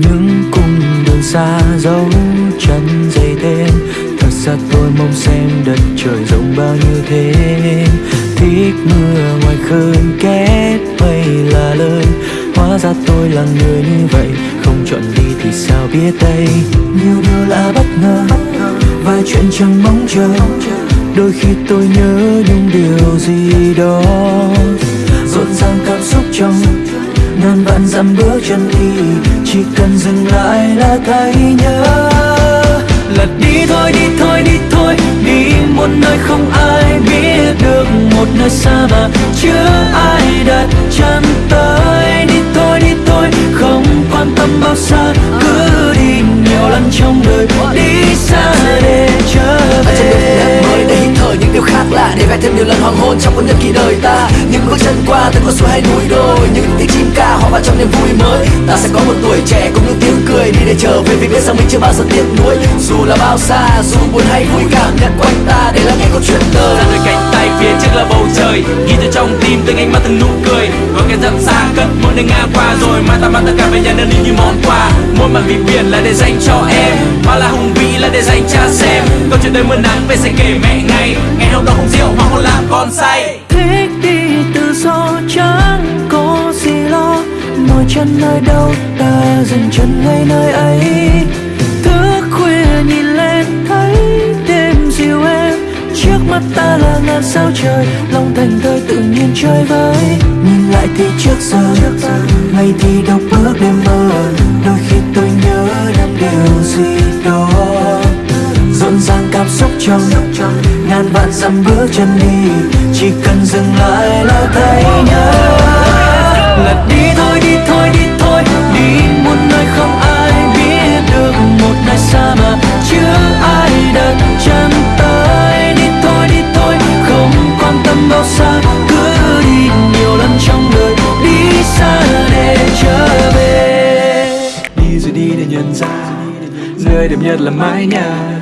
những cung đường xa dấu chân dày tên thật ra tôi mong xem đất trời rộng bao nhiêu thế thích mưa ngoài khơi kết mây là lời. Hóa ra tôi là người như vậy, không chọn đi thì sao biết đây? Nhiều điều là bất ngờ vài chuyện chẳng mong chờ. Đôi khi tôi nhớ những điều gì đó. Rộn ràng cảm xúc trong ngàn vạn dặm bước chân đi, chỉ cần dừng lại là thấy nhớ. Lật đi thôi đi thôi đi thôi, đi một nơi không ai biết được, một nơi xa mà chưa để vẽ thêm nhiều lần hoàng hôn trong cuốn nhật ký đời ta. Những bước chân qua từng con suối hay núi đồi, những tiếng chim ca hòa vào trong niềm vui mới. Ta sẽ có một tuổi trẻ cùng những tiếng cười đi để trở về vì biết rằng mình chưa bao giờ tiếc nuối. Dù là bao xa, dù buồn hay vui, cảm nhận quanh ta để lắng nghe câu chuyện đời. Ra đôi cánh tay phía trước là bầu trời ghi trong tim từng ánh mắt từng nụ cười. Có cái dặm xa cất mỗi nơi ngang qua rồi mai ta mang tất cả về nhà nên đi như món quà. Mỗi màn vì biển là để dành cho em, mà là hùng vĩ là để dành cha xem. Câu chuyện đời mưa nắng về sẽ kể mẹ ngày ngày hôm đó không rượu mà không làm con say. Thích đi tự do chẳng có gì lo? Mỏi chân nơi đâu, ta dừng chân ngay nơi ấy. Sao trời lòng thành thơi tự nhiên chơi với. Nhìn lại thì trước giờ, ngày thì đọc bước đêm mơ. Đôi khi tôi nhớ năm điều gì đó. Rộn ràng cảm xúc trong ngàn vạn dặm bước chân đi. Chỉ cần dừng lại là thấy nhớ. Lật đi thôi đi thôi đi thôi bao xa, cứ đi nhiều lần trong đời, đi xa để trở về. Đi rồi đi để nhận ra, nơi đẹp nhất là mái nhà.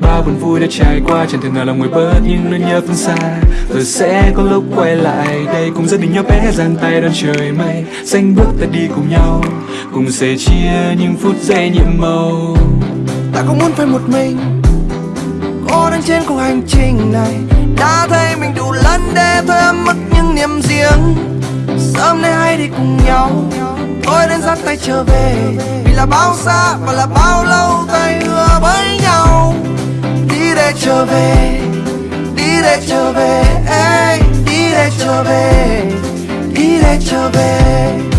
Bao buồn vui đã trải qua, chẳng thể nào lòng người bớt nhưng nỗi nhớ phương xa. Rồi sẽ có lúc quay lại, đây cùng gia đình nhỏ bé giang tay đón trời mây. Xanh bước ta đi cùng nhau, cùng sẻ chia những phút giây nhiệm màu. Ta không muốn phải một mình cô đang trên cuộc hành trình này. Đã thấy mình đủ lần để thôi mất những niềm riêng. Sớm nay hay đi cùng nhau tôi đến dắt tay trở về. Vì là bao xa và là bao lâu tay hứa với nhau. Đi để trở về đi để trở về ê, đi để trở về đi để trở về đi để trở về.